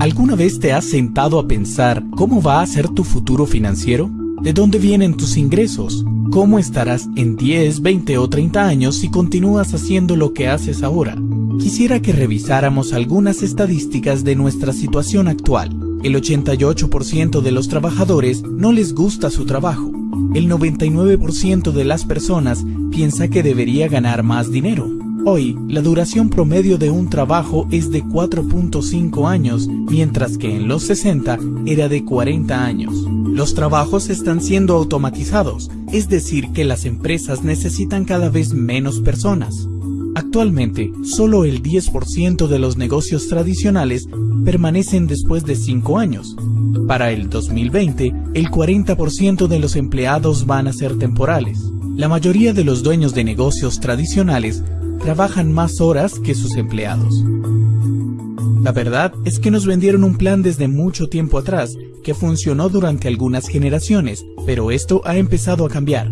¿Alguna vez te has sentado a pensar cómo va a ser tu futuro financiero? ¿De dónde vienen tus ingresos? ¿Cómo estarás en 10, 20 o 30 años si continúas haciendo lo que haces ahora? Quisiera que revisáramos algunas estadísticas de nuestra situación actual. El 88% de los trabajadores no les gusta su trabajo. El 99% de las personas piensa que debería ganar más dinero. Hoy, la duración promedio de un trabajo es de 4.5 años, mientras que en los 60 era de 40 años. Los trabajos están siendo automatizados, es decir que las empresas necesitan cada vez menos personas. Actualmente, solo el 10% de los negocios tradicionales permanecen después de 5 años. Para el 2020, el 40% de los empleados van a ser temporales. La mayoría de los dueños de negocios tradicionales trabajan más horas que sus empleados. La verdad es que nos vendieron un plan desde mucho tiempo atrás que funcionó durante algunas generaciones, pero esto ha empezado a cambiar.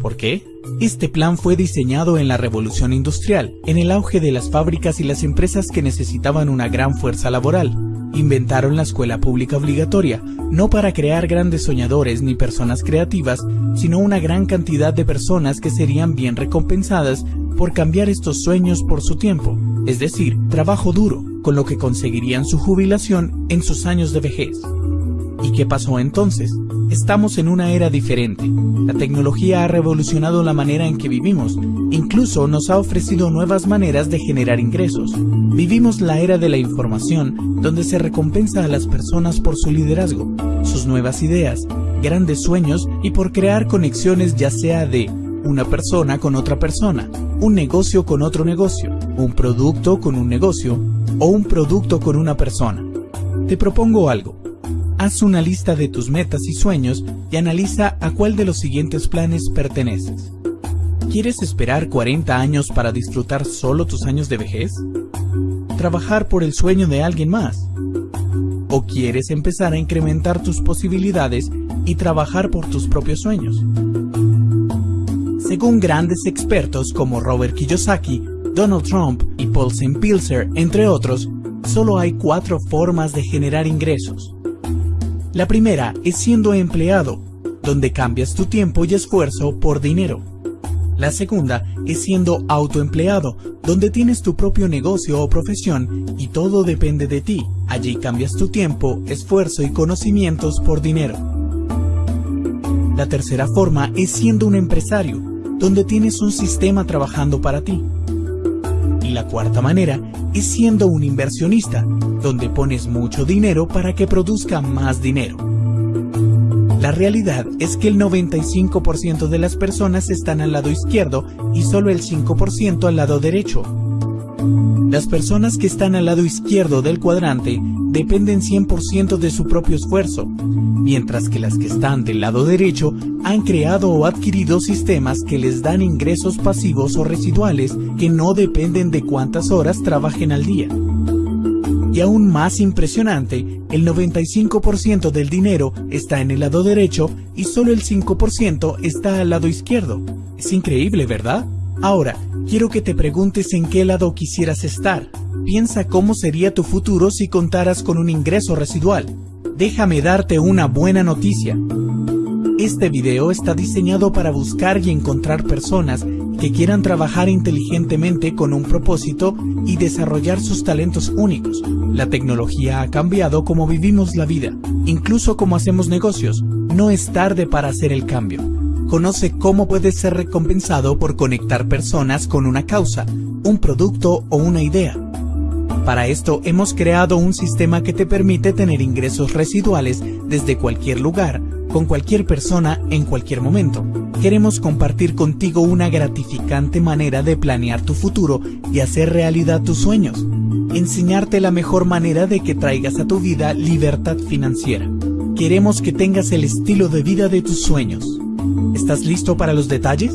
¿Por qué? Este plan fue diseñado en la revolución industrial, en el auge de las fábricas y las empresas que necesitaban una gran fuerza laboral. Inventaron la escuela pública obligatoria, no para crear grandes soñadores ni personas creativas, sino una gran cantidad de personas que serían bien recompensadas por cambiar estos sueños por su tiempo, es decir, trabajo duro, con lo que conseguirían su jubilación en sus años de vejez. ¿Y qué pasó entonces? Estamos en una era diferente. La tecnología ha revolucionado la manera en que vivimos. Incluso nos ha ofrecido nuevas maneras de generar ingresos. Vivimos la era de la información, donde se recompensa a las personas por su liderazgo, sus nuevas ideas, grandes sueños y por crear conexiones ya sea de una persona con otra persona, un negocio con otro negocio, un producto con un negocio o un producto con una persona. Te propongo algo. Haz una lista de tus metas y sueños y analiza a cuál de los siguientes planes perteneces. ¿Quieres esperar 40 años para disfrutar solo tus años de vejez? ¿Trabajar por el sueño de alguien más? ¿O quieres empezar a incrementar tus posibilidades y trabajar por tus propios sueños? Según grandes expertos como Robert Kiyosaki, Donald Trump y Paul St. Entre otros, solo hay cuatro formas de generar ingresos. La primera es siendo empleado, donde cambias tu tiempo y esfuerzo por dinero. La segunda es siendo autoempleado, donde tienes tu propio negocio o profesión y todo depende de ti. Allí cambias tu tiempo, esfuerzo y conocimientos por dinero. La tercera forma es siendo un empresario, donde tienes un sistema trabajando para ti. Y la cuarta manera es siendo un inversionista, donde pones mucho dinero para que produzca más dinero. La realidad es que el 95% de las personas están al lado izquierdo y solo el 5% al lado derecho. Las personas que están al lado izquierdo del cuadrante dependen 100% de su propio esfuerzo, mientras que las que están del lado derecho han creado o adquirido sistemas que les dan ingresos pasivos o residuales que no dependen de cuántas horas trabajen al día. Y aún más impresionante, el 95% del dinero está en el lado derecho y solo el 5% está al lado izquierdo. Es increíble, ¿verdad? Ahora, quiero que te preguntes en qué lado quisieras estar. Piensa cómo sería tu futuro si contaras con un ingreso residual. Déjame darte una buena noticia. Este video está diseñado para buscar y encontrar personas que quieran trabajar inteligentemente con un propósito y desarrollar sus talentos únicos. La tecnología ha cambiado cómo vivimos la vida, incluso cómo hacemos negocios. No es tarde para hacer el cambio. Conoce cómo puedes ser recompensado por conectar personas con una causa, un producto o una idea. Para esto hemos creado un sistema que te permite tener ingresos residuales desde cualquier lugar, con cualquier persona en cualquier momento. Queremos compartir contigo una gratificante manera de planear tu futuro y hacer realidad tus sueños. Enseñarte la mejor manera de que traigas a tu vida libertad financiera. Queremos que tengas el estilo de vida de tus sueños. ¿Estás listo para los detalles?